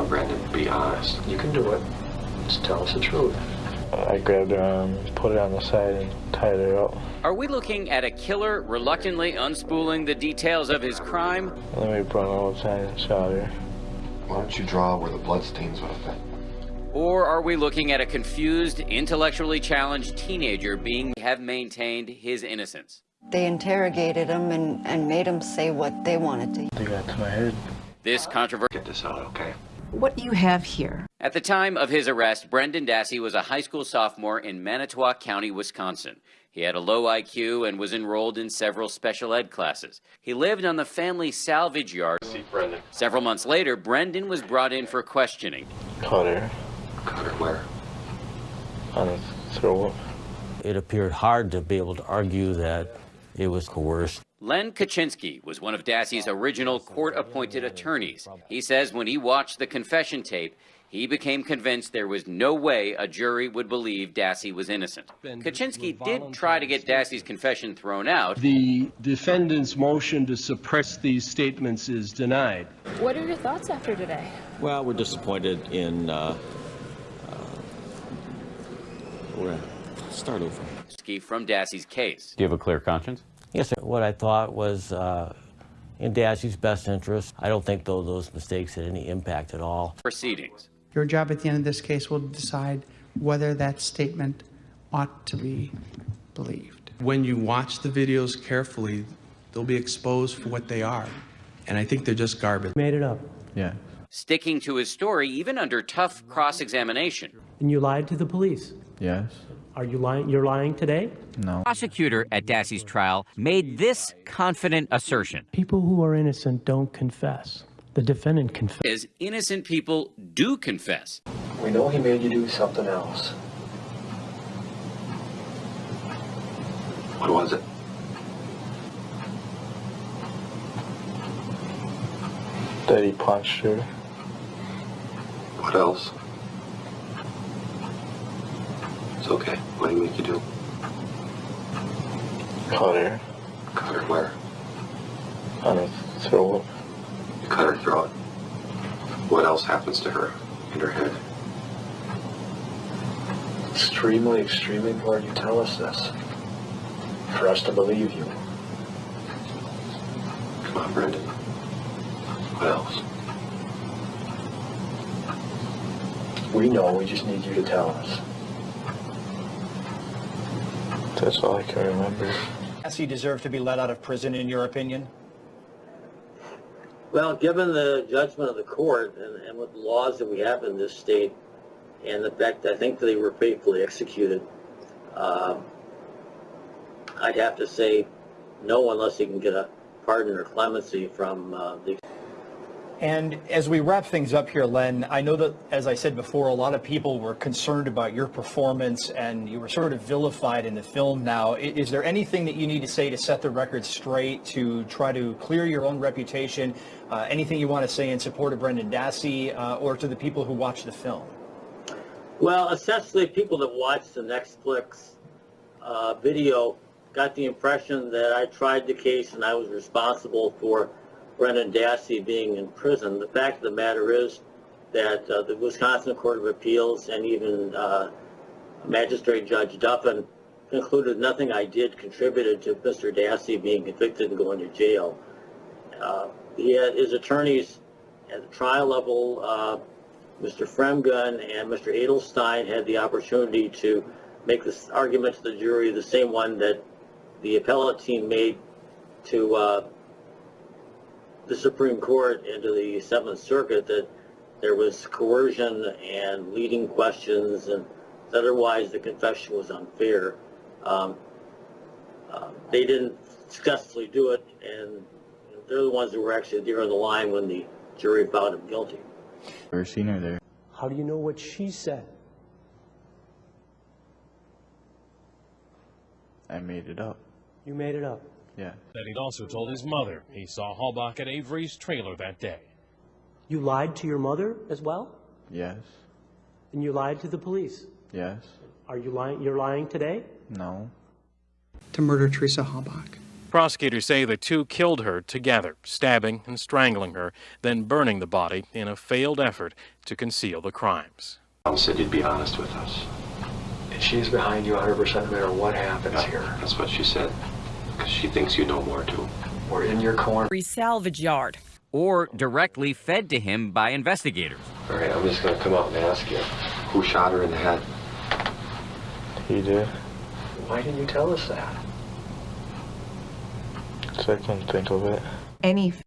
on, Brendan. Be honest. You can do it. Just tell us the truth. I grabbed her arm, put it on the side, and tied her up. Are we looking at a killer reluctantly unspooling the details of his crime? And then we brought her outside and shot her. Why don't you draw where the bloodstains would have been? Or are we looking at a confused, intellectually challenged teenager being have maintained his innocence? They interrogated him and, and made him say what they wanted to. They got to my head. This controversy. Get this out, okay? What do you have here. At the time of his arrest, Brendan Dassey was a high school sophomore in Manitowoc County, Wisconsin. He had a low IQ and was enrolled in several special ed classes. He lived on the family salvage yard. See Brendan. Several months later, Brendan was brought in for questioning. Caught her Cut her where? on the throat. It appeared hard to be able to argue that it was coerced. Len Kachinsky was one of Dassey's original court-appointed attorneys. He says when he watched the confession tape, he became convinced there was no way a jury would believe Dassey was innocent. Kachinsky did try to get Dassey's confession thrown out. The defendant's motion to suppress these statements is denied. What are your thoughts after today? Well, we're disappointed in. Uh, uh, we're gonna start over. Kachinsky from Dassey's case. Do you have a clear conscience? Yes, sir. What I thought was uh, in Dassey's best interest. I don't think though those mistakes had any impact at all. Proceedings. Your job at the end of this case will decide whether that statement ought to be believed. When you watch the videos carefully, they'll be exposed for what they are. And I think they're just garbage. Made it up. Yeah. Sticking to his story even under tough cross-examination. And you lied to the police. Yes. Are you lying? You're lying today? No. Prosecutor at Dassey's trial made this confident assertion. People who are innocent don't confess. The defendant confessed. Is innocent people do confess. We know he made you do something else. What was it? That he punched her. What else? Okay. What do you make you do? Caught her Cut her where? on the throat. You cut her throat. What else happens to her in her head? Extremely, extremely important you tell us this. For us to believe you. Come on, Brendan. What else? We know, we just need you to tell us. That's all I can remember. Does he deserve to be let out of prison, in your opinion? Well, given the judgment of the court and, and with the laws that we have in this state, and the fact I think they were faithfully executed, um, I'd have to say no unless he can get a pardon or clemency from uh, the And as we wrap things up here, Len, I know that, as I said before, a lot of people were concerned about your performance and you were sort of vilified in the film now. Is there anything that you need to say to set the record straight, to try to clear your own reputation? Uh, anything you want to say in support of Brendan Dassey uh, or to the people who watch the film? Well, essentially, people that watched the Netflix uh, video got the impression that I tried the case and I was responsible for Brendan Dassey being in prison. The fact of the matter is that uh, the Wisconsin Court of Appeals and even uh, Magistrate Judge Duffin concluded nothing I did contributed to Mr. Dassey being convicted and going to jail. Uh, he had, his attorneys at the trial level, uh, Mr. Fremgen and Mr. Edelstein had the opportunity to make this argument to the jury, the same one that the appellate team made to uh, the Supreme Court and to the Seventh Circuit that there was coercion and leading questions and otherwise the confession was unfair. Um, uh, they didn't successfully do it and they're the ones who were actually there on the line when the jury found him guilty. Never seen her there. How do you know what she said? I made it up. You made it up. Yeah. That he'd also told his mother he saw Halbach at Avery's trailer that day. You lied to your mother as well? Yes. And you lied to the police? Yes. Are you lying? You're lying today? No. To murder Teresa Halbach. Prosecutors say the two killed her together, stabbing and strangling her, then burning the body in a failed effort to conceal the crimes. Mom said you'd be honest with us. And she's behind you 100% no matter what happens Yeah, here. That's what she said. Because she thinks you know more too. We're in your corner. Salvage yard. Or directly fed to him by investigators. All right, I'm just going to come up and ask you. Who shot her in the head? He did. Why didn't you tell us that? So I couldn't think of it. Any